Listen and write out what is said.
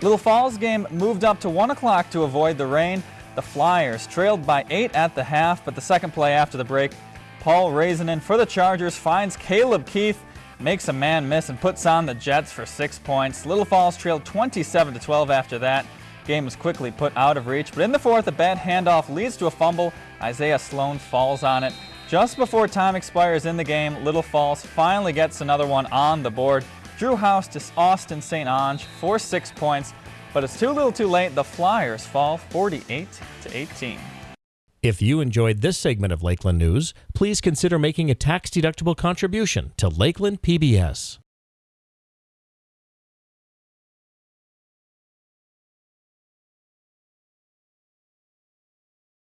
Little Falls game moved up to 1 o'clock to avoid the rain. The Flyers trailed by 8 at the half, but the second play after the break, Paul Raisinen for the Chargers finds Caleb Keith, makes a man miss and puts on the Jets for 6 points. Little Falls trailed 27 to 12 after that. Game was quickly put out of reach, but in the fourth, a bad handoff leads to a fumble. Isaiah Sloan falls on it. Just before time expires in the game, Little Falls finally gets another one on the board. Drew House to Austin St. Ange for six points, but it's too little too late. The Flyers fall 48 to 18. If you enjoyed this segment of Lakeland News, please consider making a tax-deductible contribution to Lakeland PBS.